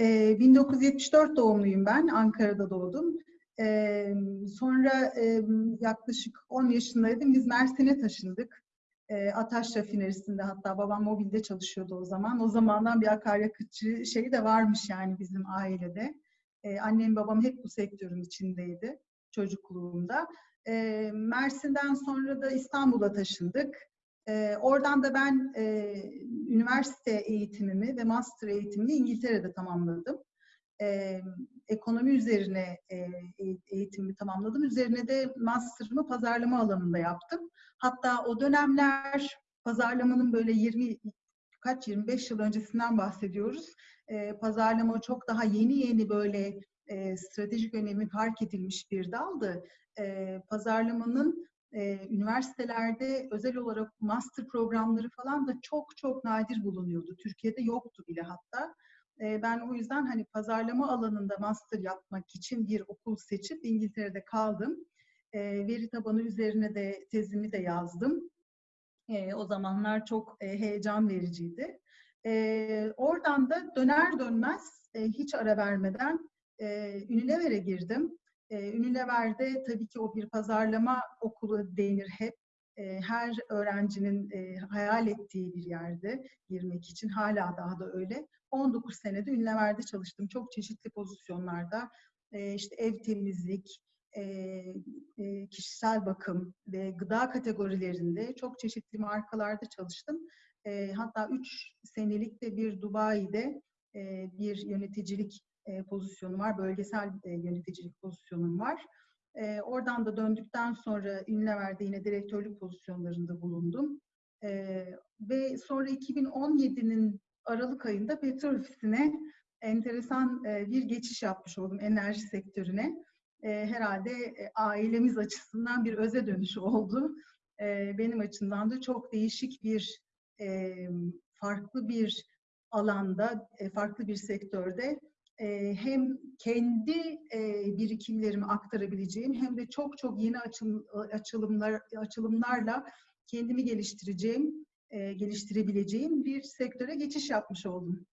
e, 1974 doğumluyum ben. Ankara'da doğdum. E, sonra e, yaklaşık 10 yaşındaydım. Biz Mersin'e taşındık. E, Ataş Rafinerisi'nde hatta babam mobilde çalışıyordu o zaman. O zamandan bir akaryakıtçı şeyi de varmış yani bizim ailede. E, annem babam hep bu sektörün içindeydi çocukluğumda. E, Mersin'den sonra da İstanbul'a taşındık. E, oradan da ben e, üniversite eğitimimi ve master eğitimimi İngiltere'de tamamladım. E, ekonomi üzerine e, eğitimimi tamamladım. Üzerine de master'ımı pazarlama alanında yaptım. Hatta o dönemler pazarlamanın böyle 20 kaç 25 yıl öncesinden bahsediyoruz. E, pazarlama çok daha yeni yeni böyle e, stratejik önemi fark edilmiş bir daldı. E, pazarlamanın e, üniversitelerde özel olarak master programları falan da çok çok nadir bulunuyordu. Türkiye'de yoktu bile hatta. E, ben o yüzden hani pazarlama alanında master yapmak için bir okul seçip İngiltere'de kaldım. E, veri tabanı üzerine de tezimi de yazdım. E, o zamanlar çok e, heyecan vericiydi. E, oradan da döner dönmez e, hiç ara vermeden e, Unilever'e girdim. E, Unilever'de tabii ki o bir pazarlama okulu denir hep. E, her öğrencinin e, hayal ettiği bir yerde girmek için hala daha da öyle. 19 senede Unilever'de çalıştım. Çok çeşitli pozisyonlarda. E, işte ev temizlik, e, e, kişisel bakım ve gıda kategorilerinde çok çeşitli markalarda çalıştım. E, hatta 3 senelik de bir Dubai'de e, bir yöneticilik e, pozisyonu var, bölgesel e, yöneticilik pozisyonum var. E, oradan da döndükten sonra Unilever'de yine direktörlük pozisyonlarında bulundum. Ve sonra 2017'nin Aralık ayında petrol ofisine enteresan bir geçiş yapmış oldum enerji sektörüne. Herhalde ailemiz açısından bir öze dönüş oldu. Benim açımdan da çok değişik bir, farklı bir alanda, farklı bir sektörde e, hem kendi e, birikimlerimi aktarabileceğim hem de çok çok yeni açılım, açılımlar açılımlarla kendimi geliştireceğim, e, geliştirebileceğim bir sektöre geçiş yapmış oldum.